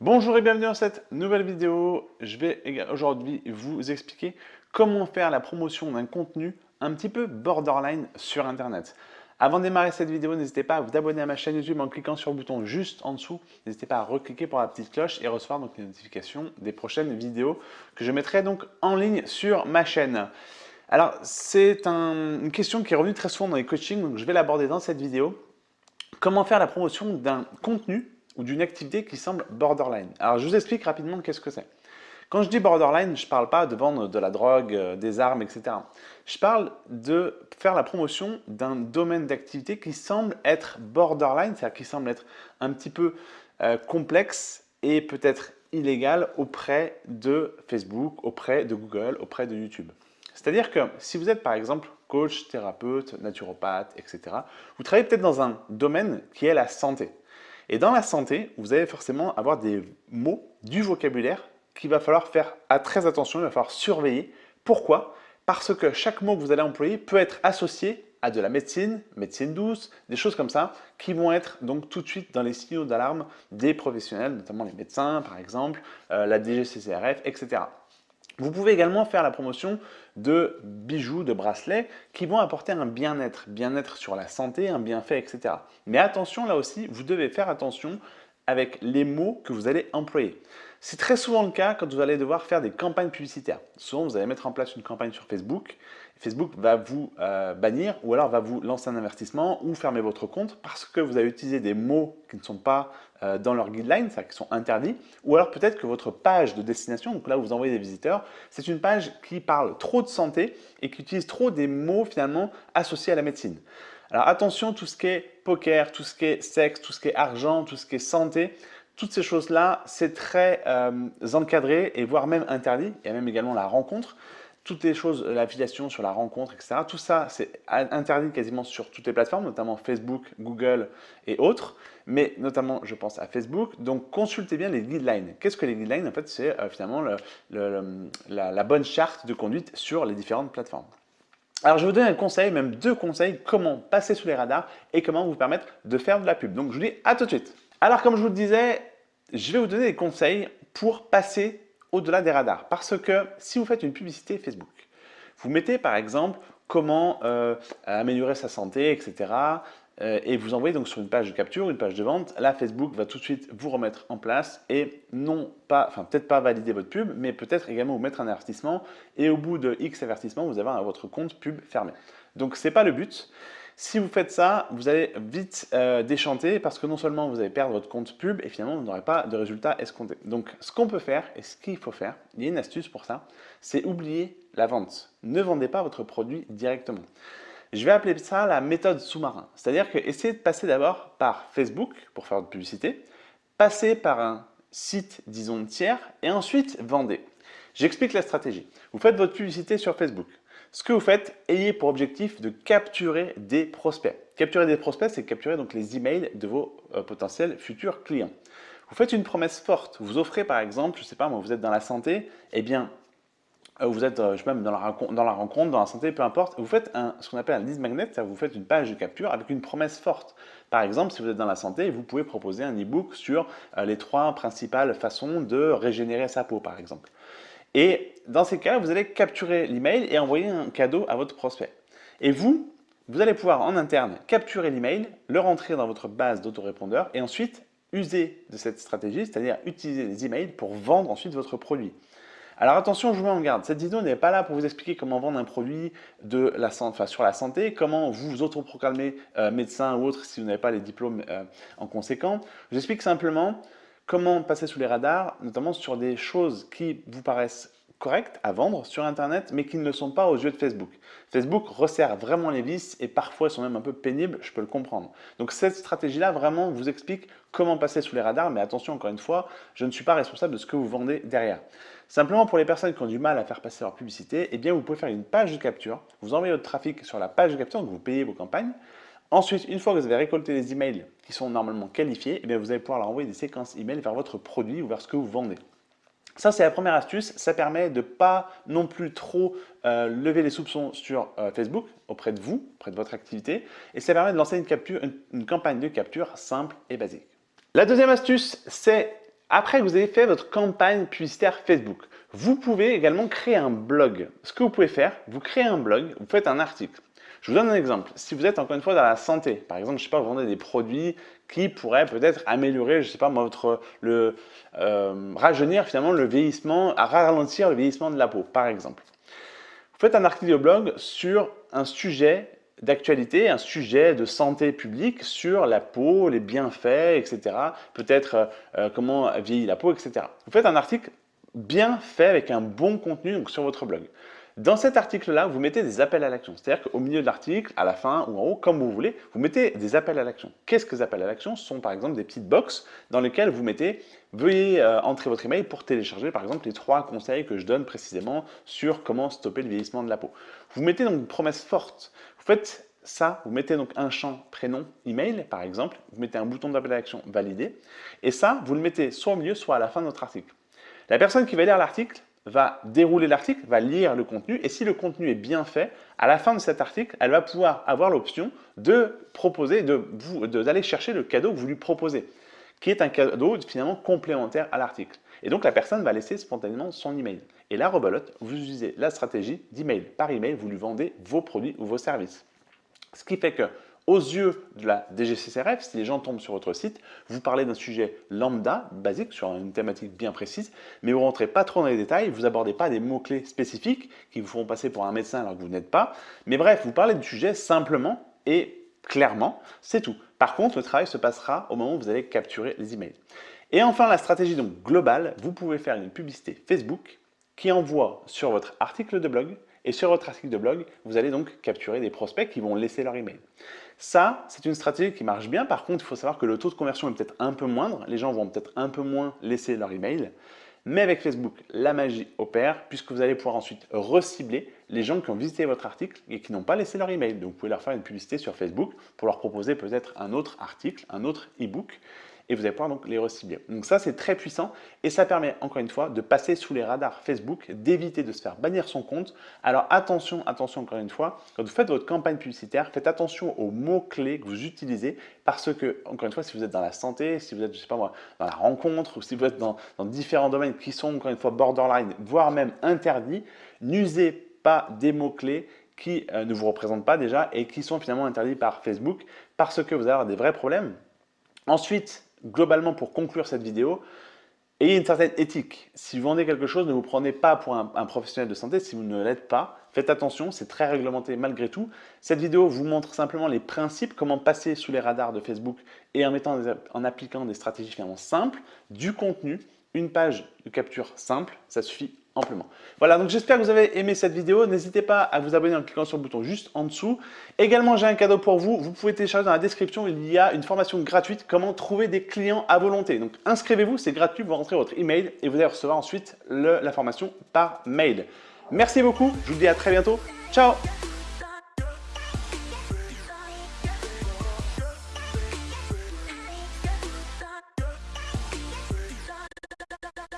Bonjour et bienvenue dans cette nouvelle vidéo. Je vais aujourd'hui vous expliquer comment faire la promotion d'un contenu un petit peu borderline sur Internet. Avant de démarrer cette vidéo, n'hésitez pas à vous abonner à ma chaîne YouTube en cliquant sur le bouton juste en dessous. N'hésitez pas à recliquer pour la petite cloche et recevoir donc les notifications des prochaines vidéos que je mettrai donc en ligne sur ma chaîne. Alors, c'est une question qui est revenue très souvent dans les coachings, donc je vais l'aborder dans cette vidéo. Comment faire la promotion d'un contenu ou d'une activité qui semble borderline? Alors, je vous explique rapidement qu'est-ce que c'est. Quand je dis borderline, je ne parle pas de vendre de la drogue, euh, des armes, etc. Je parle de faire la promotion d'un domaine d'activité qui semble être borderline, c'est-à-dire qui semble être un petit peu euh, complexe et peut-être illégal auprès de Facebook, auprès de Google, auprès de YouTube. C'est-à-dire que si vous êtes par exemple coach, thérapeute, naturopathe, etc., vous travaillez peut-être dans un domaine qui est la santé. Et dans la santé, vous allez forcément avoir des mots, du vocabulaire qu'il va falloir faire très attention, il va falloir surveiller. Pourquoi? Parce que chaque mot que vous allez employer peut être associé à de la médecine, médecine douce, des choses comme ça, qui vont être donc tout de suite dans les signaux d'alarme des professionnels, notamment les médecins par exemple, euh, la DGCCRF, etc. Vous pouvez également faire la promotion de bijoux, de bracelets qui vont apporter un bien-être, bien-être sur la santé, un bienfait, etc. Mais attention, là aussi, vous devez faire attention avec les mots que vous allez employer. C'est très souvent le cas quand vous allez devoir faire des campagnes publicitaires. Souvent, vous allez mettre en place une campagne sur Facebook. Facebook va vous euh, bannir ou alors va vous lancer un investissement ou fermer votre compte parce que vous avez utilisé des mots qui ne sont pas euh, dans leur guideline, c'est-à-dire qui sont interdits. Ou alors peut-être que votre page de destination, donc là où vous envoyez des visiteurs, c'est une page qui parle trop de santé et qui utilise trop des mots finalement associés à la médecine. Alors attention, tout ce qui est poker, tout ce qui est sexe, tout ce qui est argent, tout ce qui est santé, toutes ces choses-là, c'est très euh, encadré et voire même interdit. Il y a même également la rencontre. Toutes les choses, l'affiliation sur la rencontre, etc. Tout ça, c'est interdit quasiment sur toutes les plateformes, notamment Facebook, Google et autres. Mais notamment, je pense à Facebook. Donc, consultez bien les guidelines. Qu'est-ce que les guidelines? En fait, c'est euh, finalement la bonne charte de conduite sur les différentes plateformes. Alors, je vais vous donner un conseil, même deux conseils, comment passer sous les radars et comment vous permettre de faire de la pub. Donc, je vous dis à tout de suite. Alors, comme je vous le disais, je vais vous donner des conseils pour passer au-delà des radars. Parce que si vous faites une publicité Facebook, vous mettez par exemple comment euh, améliorer sa santé, etc. Euh, et vous envoyez donc sur une page de capture, une page de vente. Là, Facebook va tout de suite vous remettre en place et non pas, enfin peut-être pas valider votre pub, mais peut-être également vous mettre un avertissement. Et au bout de X avertissements, vous avez votre compte pub fermé. Donc, ce n'est pas le but. Si vous faites ça, vous allez vite euh, déchanter parce que non seulement vous allez perdre votre compte pub et finalement vous n'aurez pas de résultat escompté. Donc ce qu'on peut faire et ce qu'il faut faire, il y a une astuce pour ça, c'est oublier la vente. Ne vendez pas votre produit directement. Je vais appeler ça la méthode sous-marin. C'est-à-dire que essayez de passer d'abord par Facebook pour faire de publicité, passer par un site, disons, tiers et ensuite vendez. J'explique la stratégie. Vous faites votre publicité sur Facebook. Ce que vous faites, ayez pour objectif de capturer des prospects. Capturer des prospects, c'est capturer donc les emails de vos euh, potentiels futurs clients. Vous faites une promesse forte. Vous offrez par exemple, je ne sais pas moi, vous êtes dans la santé, eh bien, euh, vous êtes euh, je sais même dans la, rencontre, dans la santé, peu importe, vous faites un, ce qu'on appelle un lead magnet, c'est-à-dire vous faites une page de capture avec une promesse forte. Par exemple, si vous êtes dans la santé, vous pouvez proposer un e-book sur les trois principales façons de régénérer sa peau, par exemple. Et dans ces cas, vous allez capturer l'email et envoyer un cadeau à votre prospect. Et vous, vous allez pouvoir en interne capturer l'email, le rentrer dans votre base d'autorépondeur et ensuite user de cette stratégie, c'est-à-dire utiliser les emails pour vendre ensuite votre produit. Alors attention, je vous mets en garde, cette vidéo n'est pas là pour vous expliquer comment vendre un produit sur la santé, comment vous autoproclamer euh, médecin ou autre si vous n'avez pas les diplômes euh, en conséquent. Je vous explique simplement comment passer sous les radars, notamment sur des choses qui vous paraissent correctes à vendre sur Internet, mais qui ne le sont pas aux yeux de Facebook. Facebook resserre vraiment les vis et parfois sont même un peu pénibles, je peux le comprendre. Donc cette stratégie-là vraiment vous explique comment passer sous les radars, mais attention encore une fois, je ne suis pas responsable de ce que vous vendez derrière. Simplement pour les personnes qui ont du mal à faire passer leur publicité, eh vous pouvez faire une page de capture, vous envoyez votre trafic sur la page de capture, donc vous payez vos campagnes, Ensuite, une fois que vous avez récolté les emails qui sont normalement qualifiés, eh vous allez pouvoir leur envoyer des séquences emails vers votre produit ou vers ce que vous vendez. Ça, c'est la première astuce. Ça permet de ne pas non plus trop euh, lever les soupçons sur euh, Facebook auprès de vous, auprès de votre activité. Et ça permet de lancer une, capture, une campagne de capture simple et basique. La deuxième astuce, c'est après que vous avez fait votre campagne publicitaire Facebook, vous pouvez également créer un blog. Ce que vous pouvez faire, vous créez un blog, vous faites un article. Je vous donne un exemple. Si vous êtes encore une fois dans la santé, par exemple, je sais pas, vous vendez des produits qui pourraient peut-être améliorer, je sais pas, votre le euh, rajeunir finalement le vieillissement, ralentir le vieillissement de la peau, par exemple. Vous faites un article de blog sur un sujet d'actualité, un sujet de santé publique sur la peau, les bienfaits, etc. Peut-être euh, euh, comment vieillit la peau, etc. Vous faites un article bien fait avec un bon contenu sur votre blog. Dans cet article-là, vous mettez des appels à l'action. C'est-à-dire qu'au milieu de l'article, à la fin ou en haut, comme vous voulez, vous mettez des appels à l'action. Qu'est-ce que les appels à l'action Ce sont par exemple des petites boxes dans lesquelles vous mettez « Veuillez euh, entrer votre email pour télécharger par exemple les trois conseils que je donne précisément sur comment stopper le vieillissement de la peau. » Vous mettez donc une promesse forte. Vous faites ça, vous mettez donc un champ prénom, email par exemple, vous mettez un bouton d'appel à l'action validé, et ça, vous le mettez soit au milieu, soit à la fin de votre article. La personne qui va lire l'article va dérouler l'article, va lire le contenu et si le contenu est bien fait, à la fin de cet article, elle va pouvoir avoir l'option de proposer, d'aller chercher le cadeau que vous lui proposez, qui est un cadeau finalement complémentaire à l'article. Et donc la personne va laisser spontanément son email. Et là, rebelote, vous utilisez la stratégie d'email. Par email, vous lui vendez vos produits ou vos services. Ce qui fait que aux yeux de la DGCCRF, si les gens tombent sur votre site, vous parlez d'un sujet lambda, basique, sur une thématique bien précise, mais vous ne rentrez pas trop dans les détails, vous n'abordez pas des mots-clés spécifiques qui vous feront passer pour un médecin alors que vous n'êtes pas. Mais bref, vous parlez du sujet simplement et clairement, c'est tout. Par contre, le travail se passera au moment où vous allez capturer les emails. Et enfin, la stratégie donc globale, vous pouvez faire une publicité Facebook qui envoie sur votre article de blog et sur votre article de blog, vous allez donc capturer des prospects qui vont laisser leur email. Ça, c'est une stratégie qui marche bien. Par contre, il faut savoir que le taux de conversion est peut-être un peu moindre. Les gens vont peut-être un peu moins laisser leur email. Mais avec Facebook, la magie opère puisque vous allez pouvoir ensuite recibler les gens qui ont visité votre article et qui n'ont pas laissé leur email. Donc, vous pouvez leur faire une publicité sur Facebook pour leur proposer peut-être un autre article, un autre e-book et vous allez pouvoir donc les recibler. Donc ça, c'est très puissant et ça permet encore une fois de passer sous les radars Facebook, d'éviter de se faire bannir son compte. Alors attention, attention encore une fois, quand vous faites votre campagne publicitaire, faites attention aux mots-clés que vous utilisez parce que, encore une fois, si vous êtes dans la santé, si vous êtes, je sais pas moi, dans la rencontre ou si vous êtes dans, dans différents domaines qui sont encore une fois borderline, voire même interdits, n'usez pas des mots-clés qui euh, ne vous représentent pas déjà et qui sont finalement interdits par Facebook parce que vous allez avoir des vrais problèmes. Ensuite, globalement, pour conclure cette vidéo, ayez une certaine éthique. Si vous vendez quelque chose, ne vous prenez pas pour un, professionnel de santé si vous ne l'êtes pas. Faites attention, c'est très réglementé malgré tout. Cette vidéo vous montre simplement les principes, comment passer sous les radars de Facebook et en, en appliquant des stratégies finalement simples, du contenu, une page de capture simple, ça suffit amplement. Voilà, donc j'espère que vous avez aimé cette vidéo. N'hésitez pas à vous abonner en cliquant sur le bouton juste en dessous. Également, j'ai un cadeau pour vous. Vous pouvez télécharger dans la description, il y a une formation gratuite, comment trouver des clients à volonté. Donc inscrivez-vous, c'est gratuit, vous rentrez votre email et vous allez recevoir ensuite la formation par mail. Merci beaucoup, je vous dis à très bientôt. Ciao